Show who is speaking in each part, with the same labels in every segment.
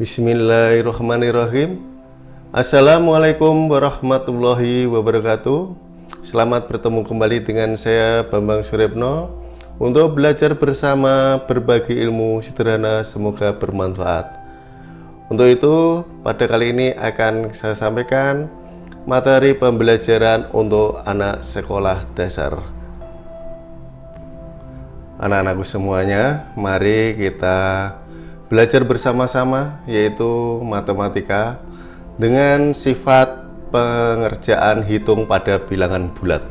Speaker 1: Bismillahirrahmanirrahim. Assalamualaikum warahmatullahi wabarakatuh. Selamat bertemu kembali dengan saya Bambang Suripno Untuk belajar bersama berbagi ilmu sederhana semoga bermanfaat. Untuk itu pada kali ini akan saya sampaikan materi pembelajaran untuk anak sekolah dasar. Anak-anakku semuanya, mari kita belajar bersama-sama yaitu matematika dengan sifat pengerjaan hitung pada bilangan bulat.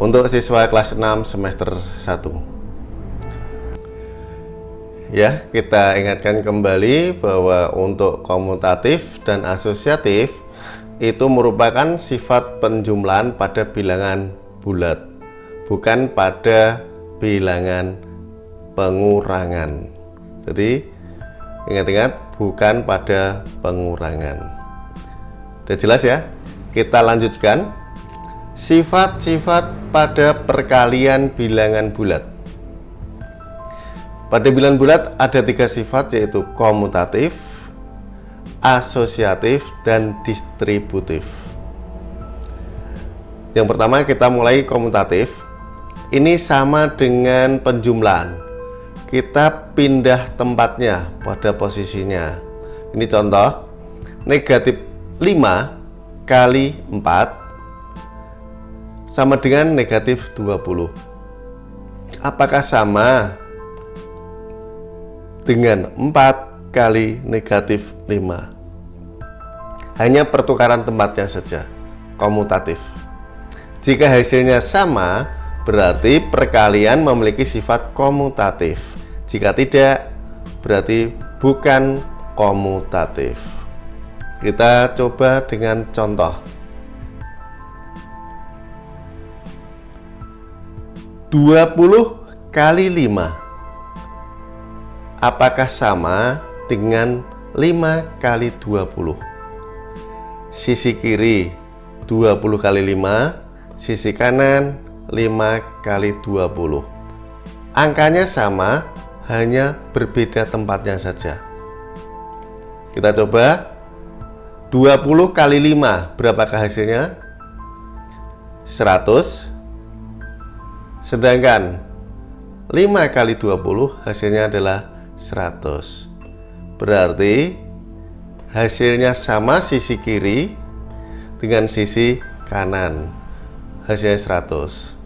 Speaker 1: Untuk siswa kelas 6 semester 1 ya kita ingatkan kembali bahwa untuk komutatif dan asosiatif itu merupakan sifat penjumlahan pada bilangan bulat bukan pada bilangan pengurangan jadi ingat-ingat bukan pada pengurangan. Sudah jelas ya? Kita lanjutkan. Sifat-sifat pada perkalian bilangan bulat. Pada bilangan bulat ada tiga sifat yaitu komutatif, asosiatif, dan distributif. Yang pertama kita mulai komutatif. Ini sama dengan penjumlahan kita pindah tempatnya pada posisinya. Ini contoh negatif 5 kali 4 sama dengan negatif 20 apakah sama dengan 4 kali negatif 5 hanya pertukaran tempatnya saja komutatif. Jika hasilnya sama berarti perkalian memiliki sifat komutatif jika tidak, berarti bukan komutatif. Kita coba dengan contoh. 20 kali 5 Apakah sama dengan 5 kali 20? Sisi kiri 20 kali 5 Sisi kanan 5 kali 20 Angkanya sama hanya berbeda tempatnya saja. Kita coba. 20 kali 5 berapakah hasilnya? 100 sedangkan 5 kali 20 hasilnya adalah 100 berarti hasilnya sama sisi kiri dengan sisi kanan. Hasilnya 100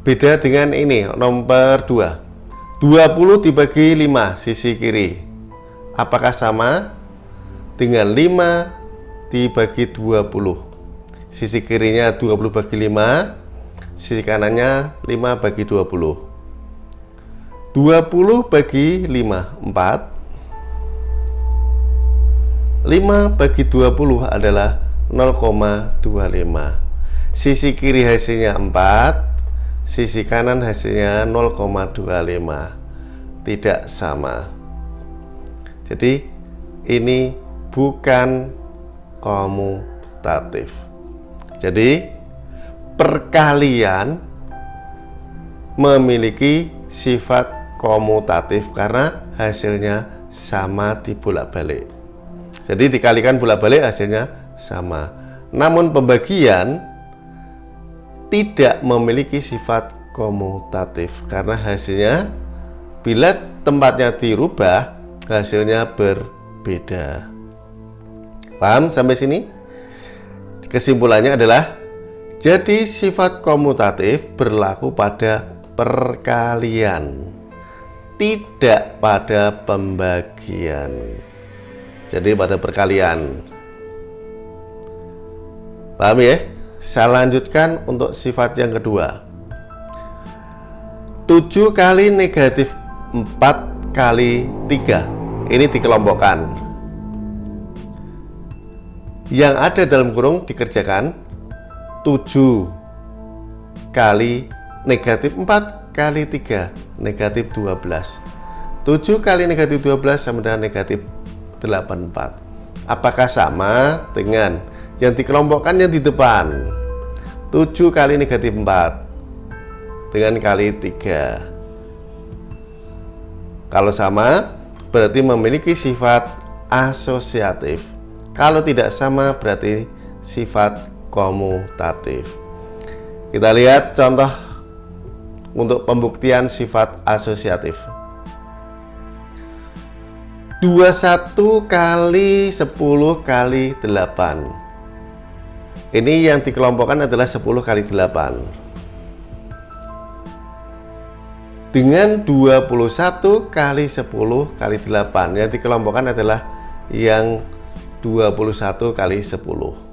Speaker 1: beda dengan ini nomor 2 20 dibagi 5 sisi kiri. Apakah sama? Dengan 5 dibagi 20 sisi kirinya 20 bagi 5 sisi kanannya 5 bagi 20 20 bagi 5 4 5 bagi 20 adalah 0,25 sisi kiri hasilnya 4 sisi kanan hasilnya 0,25 tidak sama. Jadi ini bukan komutatif. Jadi perkalian memiliki sifat komutatif karena hasilnya sama dibolak-balik jadi dikalikan bolak-balik hasilnya sama. Namun pembagian tidak memiliki sifat komutatif. Karena hasilnya bila tempatnya dirubah hasilnya berbeda. Paham sampai sini? Kesimpulannya adalah jadi sifat komutatif berlaku pada perkalian tidak pada pembagian. Jadi pada perkalian. Paham ya saya lanjutkan untuk sifat yang kedua. 7 kali negatif 4 kali 3 Ini dikelompokkan. Yang ada dalam kurung dikerjakan 7 kali negatif 4 kali 3 Negatif 12 7 kali negatif 12 sama dengan negatif 84 Apakah sama dengan yang dikelompokkan yang di depan 7 kali negatif 4 dengan kali 3 Kalau sama, berarti memiliki sifat asosiatif. Kalau tidak sama, berarti sifat komutatif. Kita lihat contoh untuk pembuktian sifat asosiatif. 21 kali 10 kali 8 Ini yang dikelompokkan adalah 10 kali 8 Dengan 21 kali 10 kali 8 Yang dikelompokkan adalah yang 21 kali 10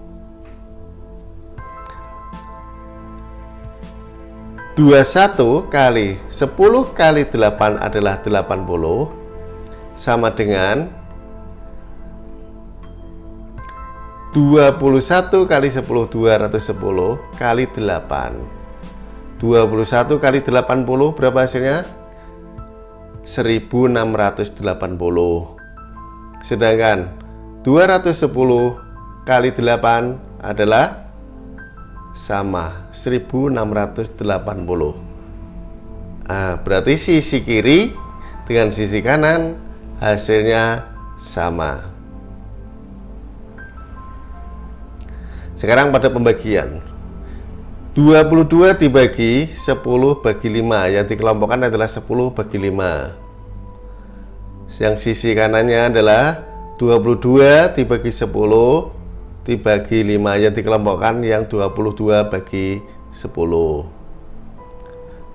Speaker 1: 21 kali 10 kali 8 adalah 80 sama dengan 21 kali 10 210 kali 8 21 kali 80 berapa hasilnya? 1680 sedangkan 210 kali 8 adalah sama 1680 nah, berarti sisi kiri dengan sisi kanan hasilnya sama. Sekarang pada pembagian. 22 dibagi 10 bagi 5 Yang dikelompokkan adalah 10 bagi 5 Yang sisi kanannya adalah 22 dibagi 10 dibagi 5 Yang dikelompokkan yang 22 bagi 10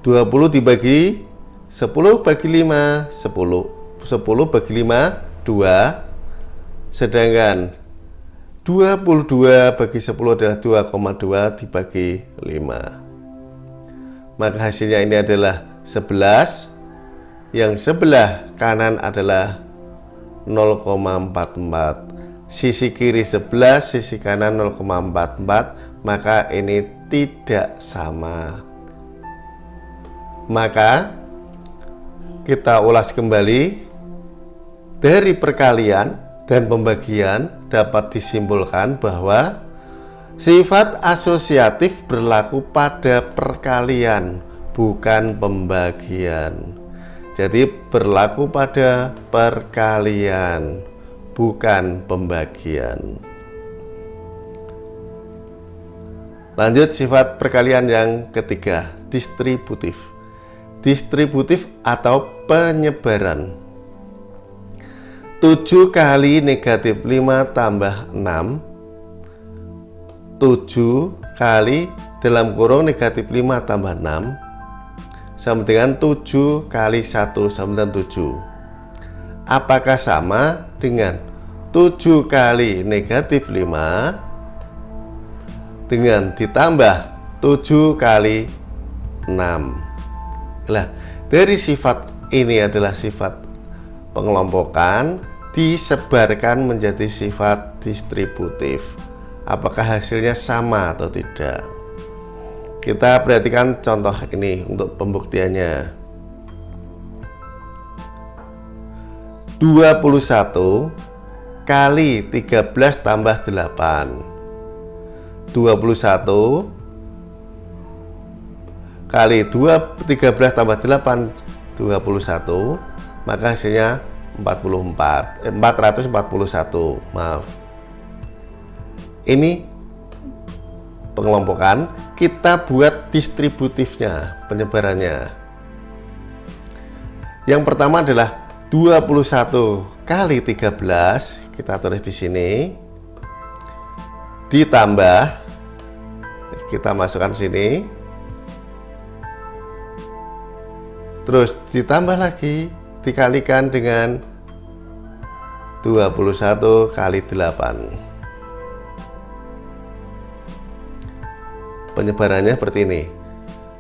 Speaker 1: 20 dibagi 10 bagi 5 10 10 bagi 5 2 sedangkan 22 bagi 10 adalah 2,2 dibagi 5 maka hasilnya ini adalah 11 yang sebelah kanan adalah 0,44 sisi kiri 11 sisi kanan 0,44 maka ini tidak sama. Maka kita ulas kembali. Dari perkalian dan pembagian dapat disimpulkan bahwa sifat asosiatif berlaku pada perkalian, bukan pembagian. Jadi berlaku pada perkalian, bukan pembagian. Lanjut sifat perkalian yang ketiga, distributif. Distributif atau penyebaran 7 kali negatif 5 tambah 6 7 kali dalam kurung negatif 5 tambah 6 sama dengan 7 kali 1 sama dengan 7 apakah sama dengan 7 kali negatif 5 dengan ditambah 7 kali 6 lah dari sifat ini adalah sifat pengelompokan disebarkan menjadi sifat distributif. Apakah hasilnya sama atau tidak? Kita perhatikan contoh ini untuk pembuktiannya. 21 kali 13 tambah 8 21 kali 2 13 tambah 8 21 maka hasilnya 44 eh, 441 maaf. Ini pengelompokan kita buat distributifnya penyebarannya. Yang pertama adalah 21 kali 13 kita tulis di sini. Ditambah kita masukkan sini. Terus ditambah lagi dikalikan dengan 21 kali 8 penyebarannya seperti ini.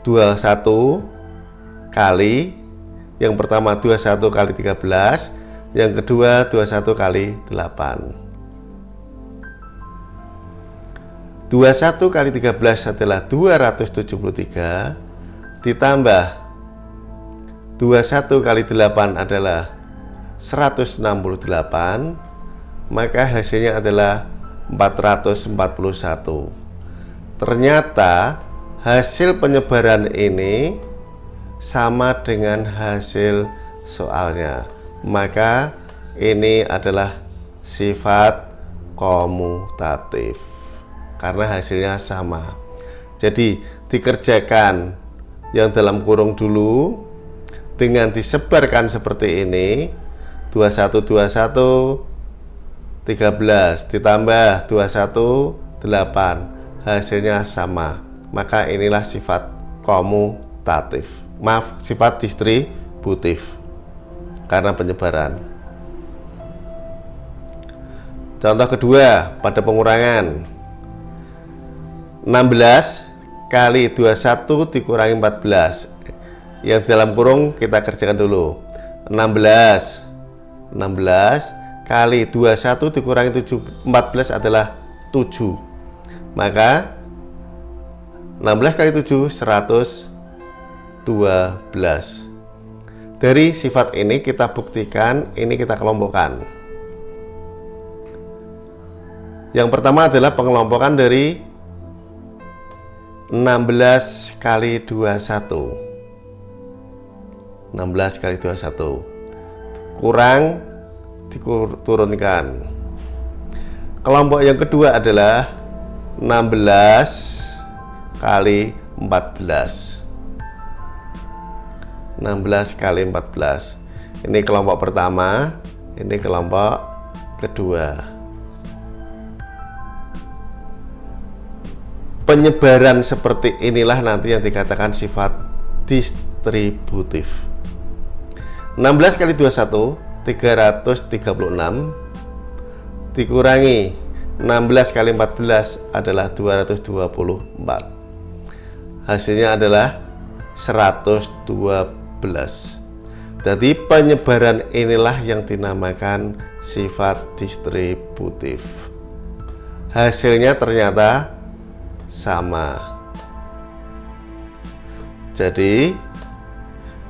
Speaker 1: 21 kali yang pertama 21 kali 13 yang kedua 21 kali 8 21 kali 13 adalah 273 ditambah 21 kali 8 adalah 168 maka hasilnya adalah 441 ternyata hasil penyebaran ini sama dengan hasil soalnya. Maka ini adalah sifat komutatif karena hasilnya sama. Jadi dikerjakan yang dalam kurung dulu dengan disebarkan seperti ini 2121 13 ditambah 21 8 hasilnya sama. Maka inilah sifat komutatif. Maaf sifat distributif. Karena penyebaran. Contoh kedua pada pengurangan. 16 kali 21 dikurangi 14 yang dalam kurung kita kerjakan dulu. 16 16 kali 21 dikurangi 7 14 adalah 7 maka 16 kali 7 112 dari sifat ini kita buktikan ini kita kelompokkan. Yang pertama adalah pengelompokan dari 16 kali 21 16 kali 21 kurang diturunkan. Kelompok yang kedua adalah 16 kali 14 16 kali 14 ini kelompok pertama ini kelompok kedua. Penyebaran seperti inilah nanti yang dikatakan sifat distributif 16 kali 21 336 dikurangi 16 kali 14 adalah 224 hasilnya adalah 112 jadi penyebaran inilah yang dinamakan sifat distributif. Hasilnya ternyata sama. Jadi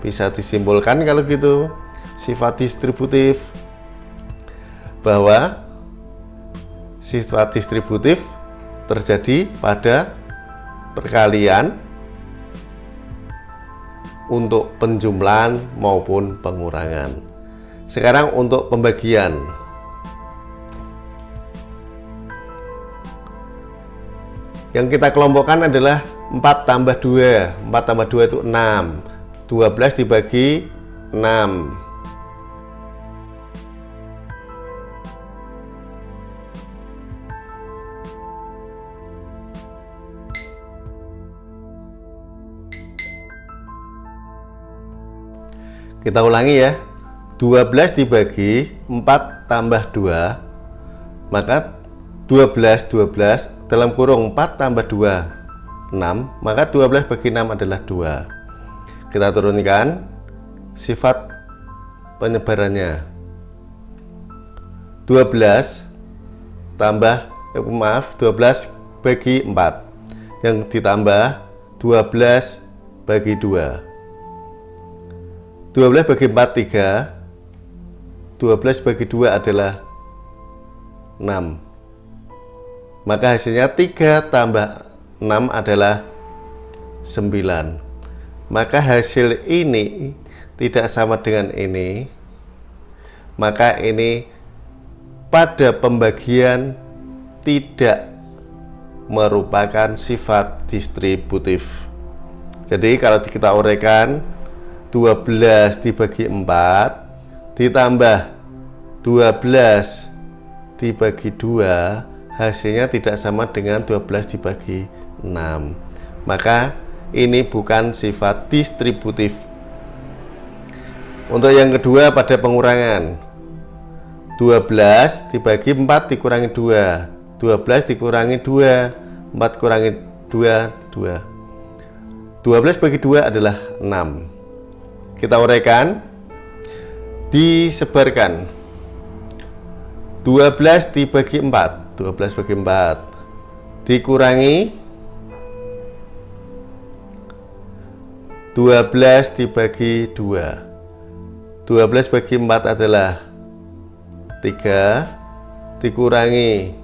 Speaker 1: bisa disimpulkan kalau gitu. Sifat distributif. Bahwa sifat distributif terjadi pada perkalian untuk penjumlahan maupun pengurangan. Sekarang untuk pembagian. Yang kita kelompokkan adalah 4 tambah 2 4 tambah 2 itu 6 12 dibagi 6 Kita ulangi ya. 12 dibagi 4 tambah 2 maka 12 12 dalam kurung 4 tambah 2 6 maka 12 bagi 6 adalah 2 kita turunkan sifat penyebarannya. 12 tambah eh, maaf 12 bagi 4 yang ditambah 12 bagi 2 12 bagi 4 3 12 bagi 2 adalah 6 maka hasilnya 3 tambah 6 adalah 9 maka hasil ini tidak sama dengan ini. Maka ini pada pembagian tidak merupakan sifat distributif. Jadi kalau kita uraikan 12 dibagi 4 ditambah 12 dibagi 2 hasilnya tidak sama dengan 12 dibagi 6 maka ini bukan sifat distributif. Untuk yang kedua pada pengurangan. 12 dibagi 4 dikurangi 2 12 dikurangi 2 4 kurangi 2 2 12 bagi 2 adalah 6 kita uraikan. Disebarkan. 12 dibagi 4 12 bagi 4 dikurangi 12 dibagi 2 12 bagi 4 adalah 3 dikurangi.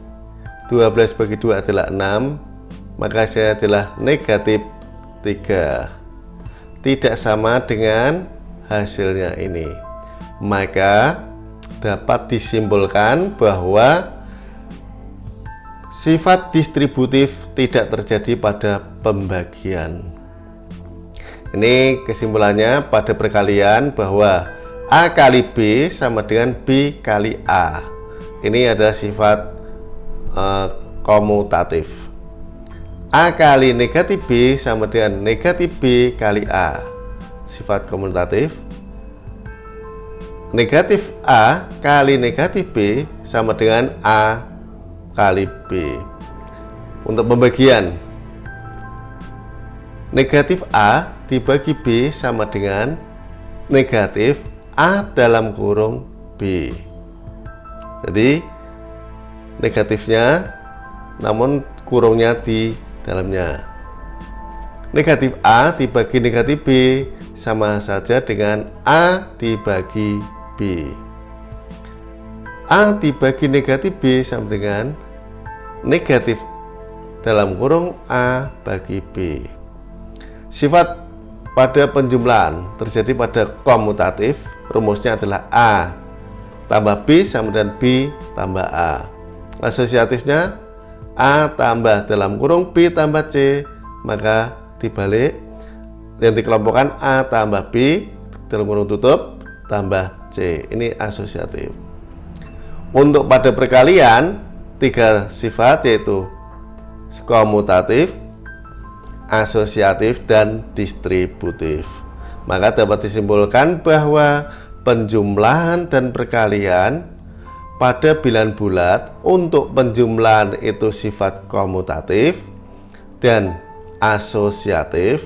Speaker 1: 12 bagi 2 adalah 6 maka saya adalah negatif 3 tidak sama dengan hasilnya ini. Maka dapat disimpulkan bahwa sifat distributif tidak terjadi pada pembagian ini kesimpulannya pada perkalian bahwa A kali B sama dengan B kali A. Ini adalah sifat uh, komutatif. A kali negatif B sama dengan negatif B kali A. Sifat komutatif. Negatif A kali negatif B sama dengan A kali B. Untuk pembagian negatif A dibagi B sama dengan negatif A dalam kurung B. Jadi negatifnya namun kurungnya di dalamnya. Negatif A dibagi negatif B sama saja dengan A dibagi B. A dibagi negatif B sama dengan negatif dalam kurung A bagi B sifat pada penjumlahan terjadi pada komutatif rumusnya adalah A. Tambah B sama dengan B tambah A. Asosiatifnya A tambah dalam kurung B tambah C. Maka dibalik yang dikelompokkan A tambah B dalam kurung tutup tambah C. Ini asosiatif. Untuk pada perkalian tiga sifat yaitu komutatif asosiatif dan distributif. Maka dapat disimpulkan bahwa penjumlahan dan perkalian pada bilangan bulat untuk penjumlahan itu sifat komutatif dan asosiatif.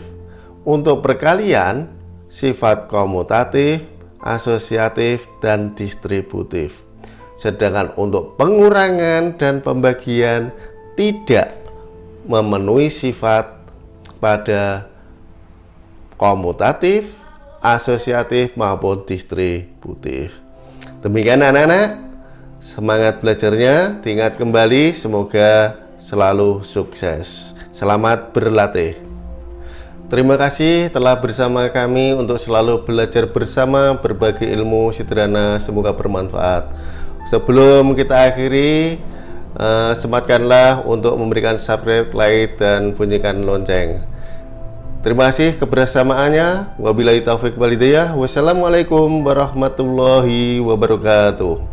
Speaker 1: Untuk perkalian sifat komutatif asosiatif dan distributif. Sedangkan untuk pengurangan dan pembagian tidak memenuhi sifat pada komutatif, asosiatif maupun distributif. Demikian anak-anak, semangat belajarnya, diingat kembali, semoga selalu sukses. Selamat berlatih. Terima kasih telah bersama kami untuk selalu belajar bersama berbagi ilmu sederhana, semoga bermanfaat. Sebelum kita akhiri, uh, sematkanlah untuk memberikan subscribe, like, dan bunyikan lonceng. Terima kasih kebersamaannya. Wabillahi taufik walidayah. Wassalamualaikum warahmatullahi wabarakatuh.